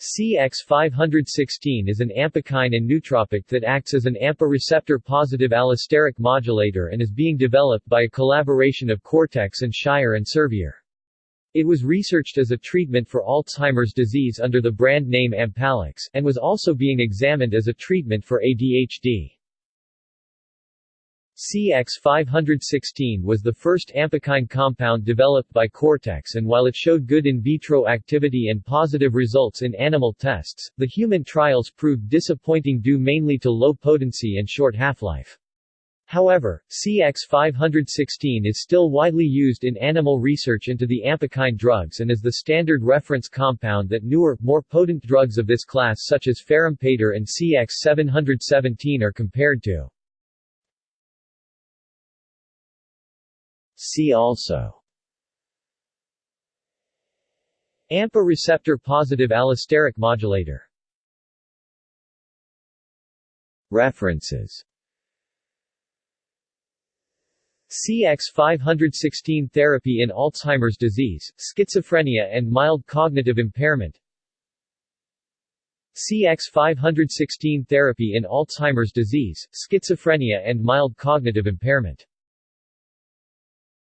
CX516 is an ampakine and nootropic that acts as an AMPA receptor positive allosteric modulator and is being developed by a collaboration of Cortex and Shire and Servier. It was researched as a treatment for Alzheimer's disease under the brand name Ampalex, and was also being examined as a treatment for ADHD. CX516 was the first ampakine compound developed by Cortex and while it showed good in vitro activity and positive results in animal tests, the human trials proved disappointing due mainly to low potency and short half-life. However, CX516 is still widely used in animal research into the ampakine drugs and is the standard reference compound that newer, more potent drugs of this class such as Farampator and CX717 are compared to. See also. AMPA receptor positive allosteric modulator. References. CX516 therapy in Alzheimer's disease, schizophrenia and mild cognitive impairment. CX516 therapy in Alzheimer's disease, schizophrenia and mild cognitive impairment